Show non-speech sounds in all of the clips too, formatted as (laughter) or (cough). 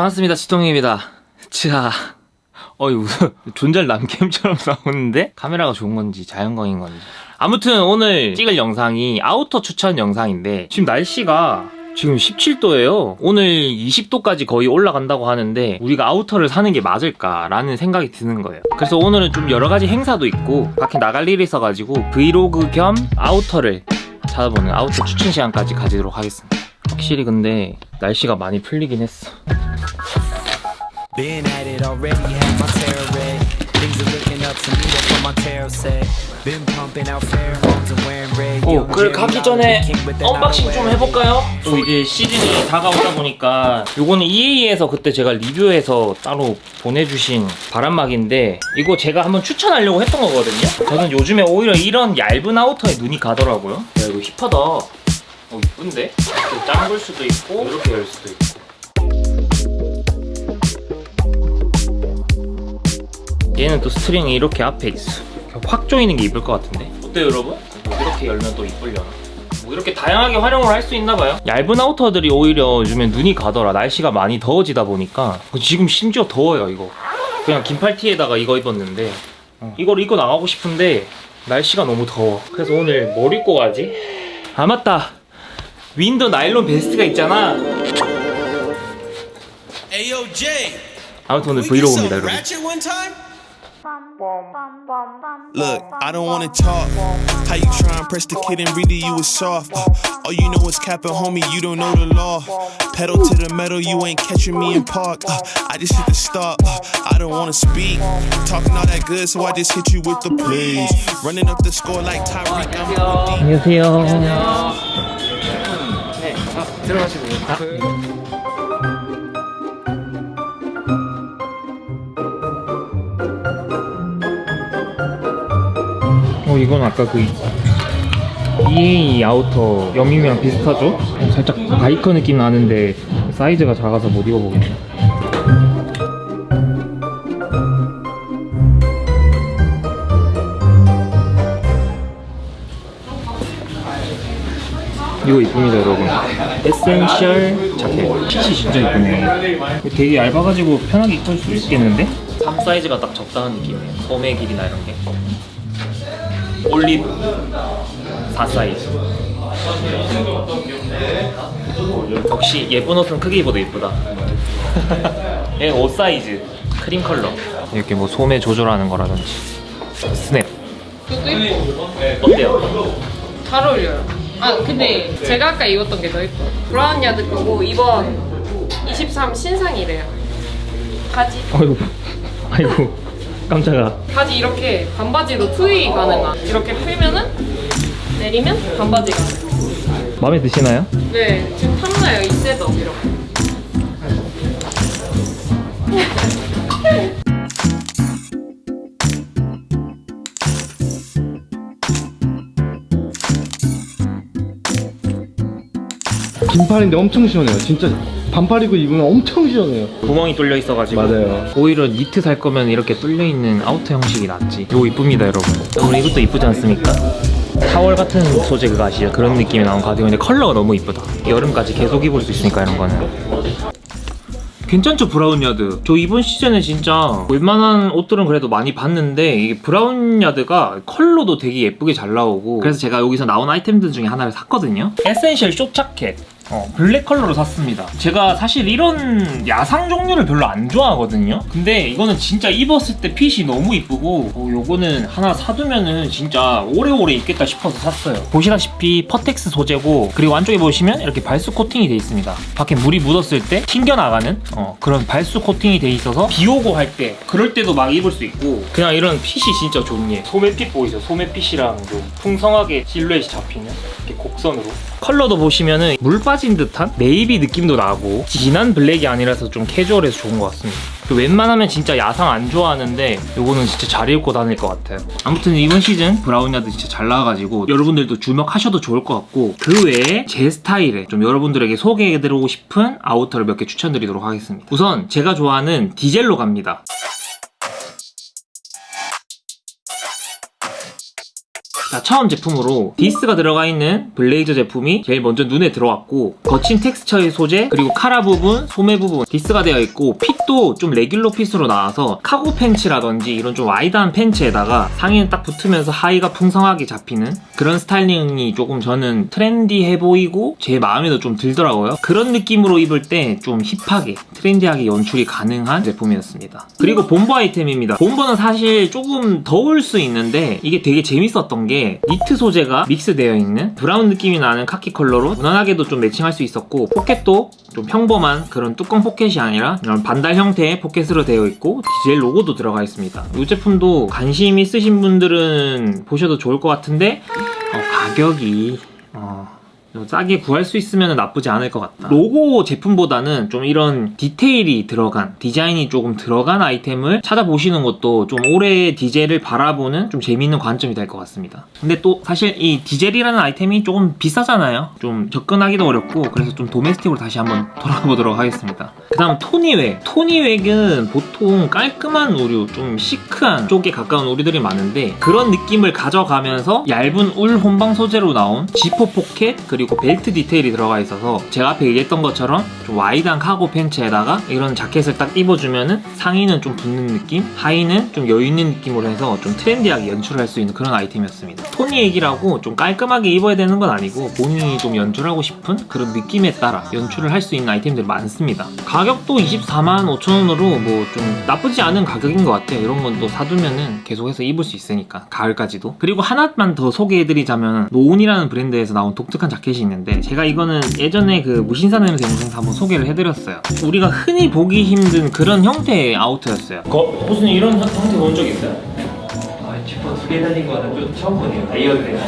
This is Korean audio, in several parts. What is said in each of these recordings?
반갑습니다 지동입니다. 자 어이 무슨 (laughs) 존잘 남캠처럼 (laughs) 나오는데? 카메라가 좋은 건지 자연광인 건지. 아무튼 오늘 찍을 영상이 outer 추천 영상인데 지금 날씨가 지금 17도예요. 오늘 20도까지 거의 올라간다고 하는데 우리가 outer를 사는 게 맞을까라는 생각이 드는 거예요. 그래서 오늘은 좀 여러 가지 행사도 있고 밖에 나갈 일이 있어가지고 브이로그 겸 outer를 찾아보는 outer 추천 시간까지 가지도록 하겠습니다. 확실히 근데 날씨가 많이 풀리긴 했어 Been at it already, had my tarot read. Things are looking up to me, that's what my tarot said. Been pumping out pheromones and wearing red. 오, 저희 가기 전에 unboxing 좀 해볼까요? 또 이제 시즌이 다가오다 보니까 요거는 EA에서 그때 제가 리뷰해서 따로 보내주신 바람막인데 이거 제가 한번 추천하려고 했던 거거든요 저는 요즘에 오히려 이런 얇은 아우터에 눈이 가더라고요 야 이거 힙하다 어 이쁜데? 이렇게 잠글 수도 있고 이렇게 열 수도 있고 얘는 또 스트링이 이렇게 앞에 있어. 확 조이는 게 이쁠 것 같은데? 어때요 여러분? 뭐 이렇게 열면 또 이쁠려나? 뭐 이렇게 다양하게 활용을 할 수 있나 봐요. 얇은 아우터들이 오히려 요즘에 눈이 가더라. 날씨가 많이 더워지다 보니까. 지금 심지어 더워요 이거. 그냥 긴팔티에다가 이거 입었는데. 어, 이걸 입고 나가고 싶은데 날씨가 너무 더워. 그래서 오늘 뭘 입고 가지? 아 맞다. window nylon vest가 있잖아. 아무튼 오늘 브이로그입니다 여러분? Look, I don't wanna talk. How you try and press the kid and really you was soft. Uh, all you know is capping, homie. You don't know the law. Pedal to the metal, you ain't catching me in park. Uh, I just hit the stop. Uh, I don't wanna speak. Talking all that good, so I just hit you with the please. Running up the score like Tyreek. I'm going deep. 안녕하세요 네, 아, 들어가시고요. 어 이건 아까 그 EA 아우터 여밈이랑 비슷하죠? 어, 살짝 바이커 느낌 나는데 사이즈가 작아서 못 입어보겠네. 이거 이쁩니다 여러분. essential 자켓. 핏이 진짜 이쁘네 되게 얇아가지고 편하게 입을 수 있겠는데? 3 사이즈가 딱 적당한 느낌이에요. 소매 길이나 이런 게 올립 4 사이즈 어, 역시 예쁜 옷은 크게 입어도 예쁘다. 얘 5 사이즈 크림 컬러. 이렇게 뭐 소매 조절하는 거라든지. 스냅. 어때요? 잘 어울려요. 아 근데 제가 아까 입었던 게 더 이뻐. 브라운 야드 거고 이번 23 신상이래요. 바지. 아이고. 아이고 깜짝아 바지 이렇게 반바지도 투이 가능한. 이렇게 풀면은 내리면 반바지가. 마음에 드시나요? 네 지금 탐나요 이 셋업 이렇게. 긴팔인데 엄청 시원해요. 진짜 반팔 입고 입으면 엄청 시원해요. 구멍이 뚫려 있어가지고. 맞아요. 오히려 니트 살 거면 이렇게 뚫려 있는 아우터 형식이 낫지. 이거 이쁩니다 여러분. 여러분 이것도 이쁘지 않습니까? 타월 같은 소재 그거 아시죠? 그런 느낌이 나온 가디건인데 컬러가 너무 이쁘다. 여름까지 계속 입을 수 있으니까 이런 거는. 괜찮죠 브라운 야드? 저 이번 시즌에 진짜 웬만한 옷들은 그래도 많이 봤는데 이게 브라운 야드가 컬러도 되게 예쁘게 잘 나오고 그래서 제가 여기서 나온 아이템들 중에 하나를 샀거든요. essential short 자켓 어, 블랙 컬러로 샀습니다. 제가 사실 이런 야상 종류를 별로 안 좋아하거든요. 근데 이거는 진짜 입었을 때 핏이 너무 이쁘고 어, 요거는 하나 사두면은 진짜 오래오래 입겠다 싶어서 샀어요. 보시다시피 퍼텍스 소재고 그리고 안쪽에 보시면 이렇게 발수 코팅이 돼 있습니다. 밖에 물이 묻었을 때 튕겨나가는 어, 그런 발수 코팅이 돼 있어서 비 오고 할 때 그럴 때도 막 입을 수 있고 그냥 이런 핏이 진짜 좋네. 소매핏 보이죠? 소매핏이랑 좀 풍성하게 실루엣이 잡히는 이렇게 곡선으로 컬러도 보시면은 물 빠진 듯한 네이비 느낌도 나고 진한 블랙이 아니라서 좀 캐주얼해서 좋은 것 같습니다. 그리고 웬만하면 진짜 야상 안 좋아하는데 요거는 진짜 잘 입고 다닐 것 같아요. 아무튼 이번 시즌 브라운 야드 진짜 잘 나와가지고 여러분들도 주목하셔도 좋을 것 같고 그 외에 제 스타일에 좀 여러분들에게 소개해드리고 싶은 아우터를 몇 개 추천드리도록 하겠습니다. 우선 제가 좋아하는 디젤로 갑니다 자, 처음 제품으로 디스가 들어가 있는 블레이저 제품이 제일 먼저 눈에 들어왔고 거친 텍스처의 소재 그리고 카라 부분, 소매 부분 디스가 되어 있고 핏도 좀 레귤러 핏으로 나와서 카고 팬츠라든지 이런 좀 와이드한 팬츠에다가 상의는 딱 붙으면서 하의가 풍성하게 잡히는 그런 스타일링이 조금 저는 트렌디해 보이고 제 마음에도 좀 들더라고요. 그런 느낌으로 입을 때 좀 힙하게 트렌디하게 연출이 가능한 제품이었습니다. 그리고 봄버 아이템입니다. 봄버는 사실 조금 더울 수 있는데 이게 되게 재밌었던 게 니트 소재가 믹스되어 있는 브라운 느낌이 나는 카키 컬러로 무난하게도 좀 매칭할 수 있었고 포켓도 좀 평범한 그런 뚜껑 포켓이 아니라 이런 반달 형태의 포켓으로 되어 있고 디젤 로고도 들어가 있습니다. 이 제품도 관심 있으신 분들은 보셔도 좋을 것 같은데 어, 가격이 어, 좀 싸게 구할 수 있으면 나쁘지 않을 것 같다. 로고 제품보다는 좀 이런 디테일이 들어간, 디자인이 조금 들어간 아이템을 찾아보시는 것도 좀 올해 디젤을 바라보는 좀 재미있는 관점이 될 것 같습니다. 근데 또 사실 이 디젤이라는 아이템이 조금 비싸잖아요. 좀 접근하기도 어렵고 그래서 좀 domestic으로 다시 한번 (laughs) 돌아보도록 하겠습니다. 그 다음 토니웩. 토니웩은 보통 깔끔한 의류, 좀 시크한 쪽에 가까운 의류들이 많은데 그런 느낌을 가져가면서 얇은 울 혼방 소재로 나온 지퍼 포켓 그리고 벨트 디테일이 들어가 있어서 제가 앞에 얘기했던 것처럼 좀 와이드한 카고 팬츠에다가 이런 자켓을 딱 입어주면은 상의는 좀 붙는 느낌, 하의는 좀 여유 있는 느낌으로 해서 좀 트렌디하게 연출할 수 있는 그런 아이템이었습니다. 토니웩이라고 좀 깔끔하게 입어야 되는 건 아니고 본인이 좀 연출하고 싶은 그런 느낌에 따라 연출을 할 수 있는 아이템들이 많습니다. 가격도 24만 5천 원으로 뭐 좀 나쁘지 않은 가격인 것 같아요. 이런 건 또 사두면은 계속해서 입을 수 있으니까 가을까지도. 그리고 하나만 더 소개해드리자면 노온이라는 브랜드에서 나온 독특한 자켓 이 있는데 제가 이거는 예전에 그 무신사 냄새 영상에서 한번 소개를 해드렸어요. 우리가 흔히 보기 힘든 그런 형태의 아우터였어요. 거, 무슨 이런 형- 형태 본 적 있어요? 아, 지퍼 두개 달린 거는 좀 처음 보네요. 레이어드가.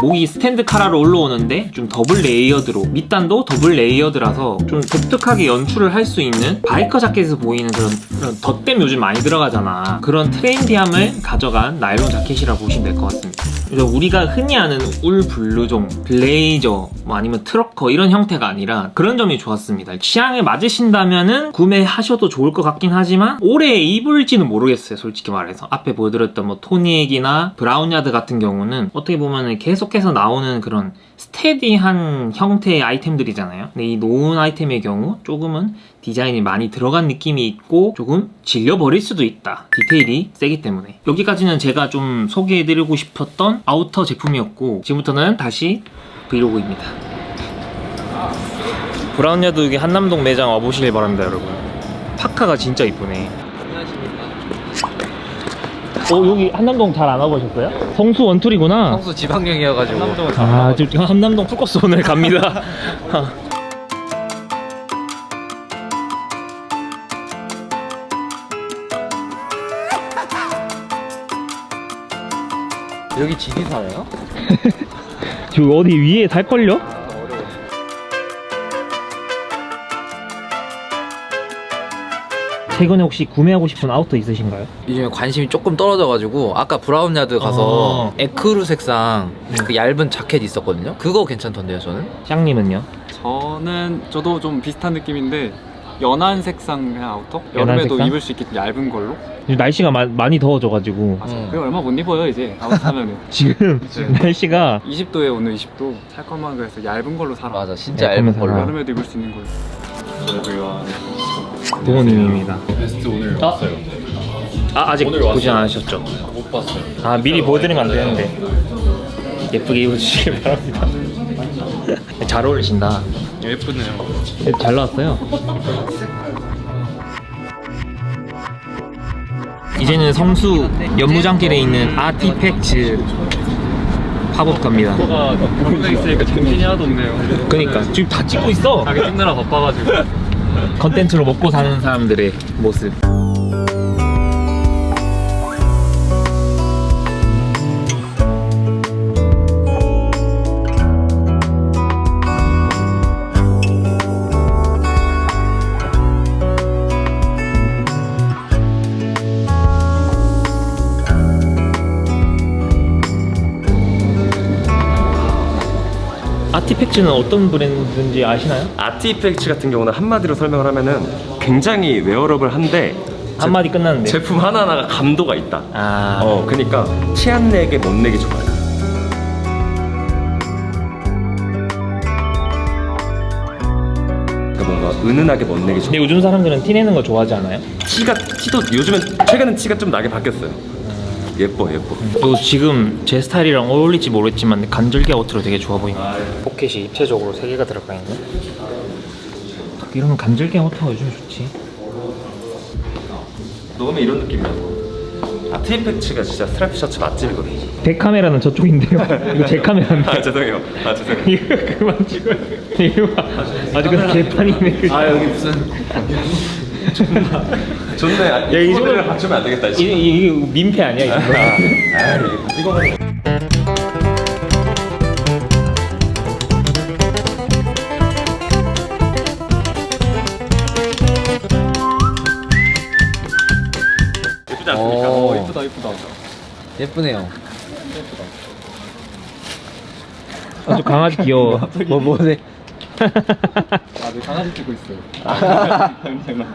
목이 스탠드 카라로 올라오는데 좀 더블 레이어드로 밑단도 더블 레이어드라서 좀 독특하게 연출을 할 수 있는 바이커 자켓에서 보이는 그런, 그런 덧댐 요즘 많이 들어가잖아. 그런 트렌디함을 가져간 나일론 자켓이라 보시면 될 것 같습니다. 그래서 우리가 흔히 아는 울 블루종, 블레이저, 뭐 아니면 트러커 이런 형태가 아니라 그런 점이 좋았습니다. 취향에 맞으신다면 은 구매하셔도 좋을 것 같긴 하지만 오래 입을지는 모르겠어요 솔직히 말해서. 앞에 보여드렸던 뭐 토니웩이나 브라운야드 같은 경우는 어떻게 보면은 계속해서 나오는 그런 스테디한 형태의 아이템들이잖아요. 근데 이 노은 아이템의 경우 조금은 디자인이 많이 들어간 느낌이 있고 조금 질려버릴 수도 있다. 디테일이 세기 때문에. 여기까지는 제가 좀 소개해드리고 싶었던 아우터 제품이었고 지금부터는 다시 브이로그입니다. 브라운 야드 여기 한남동 매장 와보시길 바랍니다 여러분. 파카가 진짜 이쁘네. 어 여기 한남동 잘 안 와보셨어요? 성수 원툴이구나. 성수 지방령이어가지고 아 지금 한남동 풀코스 오늘 갑니다 (laughs) 여기 살아요? (laughs) 저 어디 위에 살걸요? 최근에 혹시 구매하고 싶은 아우터 있으신가요? 요즘에 관심이 조금 떨어져가지고 아까 브라운야드 가서 어. 에크루 색상 그 얇은 자켓 있었거든요 그거 괜찮던데요 저는? 짱님은요? 저는 저도 좀 비슷한 느낌인데 연한 색상 아우터? 연한 여름에도 색상? 입을 수 있게 좀 얇은 걸로? 요즘 날씨가 마- 많이 더워져가지고 맞아. 음. 그게 얼마 못 입어요 이제 아우터 사면은 (laughs) 지금 날씨가 20도에 오늘 20도 살 것만 그래서 얇은 걸로 살아 맞아 진짜 네, 얇은 걸로 아. 여름에도 입을 수 있는 걸로 동호님입니다 베스트 오늘 아. 왔어요. 아 아직 오늘 보진 왔어요. 않으셨죠? 못 봤어요. 아 미리 보여드리면 안 되는데 예쁘게 입어주시길 바랍니다 (laughs) 잘 어울리신다 예쁘네요. 잘 나왔어요. 이제는 성수 연무장길에 있는 아티팩츠 팝업 갑니다. 뭐가 혼자 있으니까 정신이 하나도 없네요 그니까 지금 다 찍고 있어. 자기 찍느라 바빠가지고 컨텐츠로 먹고 사는 사람들의 모습. 아티팩츠는 어떤 브랜드인지 아시나요? 아티팩츠 같은 경우는 한마디로 설명을 하면은 굉장히 웨어러블한데 한마디 끝났는데 제품 하나하나가 감도가 있다 아... 어 그러니까 티 안 나게 멋 내기 좋아요 그러니까 뭔가 은은하게 멋내기 좋아. 근데 요즘 사람들은 티 내는 거 좋아하지 않아요? 티가 티도 요즘엔 최근엔 티가 좀 나게 바뀌었어요. 예뻐 예뻐 또 지금 제 스타일이랑 어울릴지 모르겠지만 간절기 아우터로 되게 좋아 보입니다. 포켓이 입체적으로 3개가 들어가 있네. 이러면 간절기 아우터가 요즘 좋지. 너무 이런 느낌이야 아티팩츠가 진짜 스트라이프 셔츠 맛집이거든요 제 카메라는 저쪽인데요. 이거 제 카메라인데. 아 죄송해요 아 죄송해요 이거 그만 찍어. 이거 봐. 아주 그냥 개판이네. 아 여기 무슨 (laughs) 좋네 아, 야, 이이 정도- 정도를 받치면 안 되겠다 이게, 이게 민폐 아니야 이거? 아 이거 찍어버려 예쁘지 않습니까? 오. 어, 예쁘다 예쁘다. 예쁘네요. 아주 강아지 귀여워. (laughs) 뭐 뭐네? 아 네 강아지 찍고 있어요. (laughs)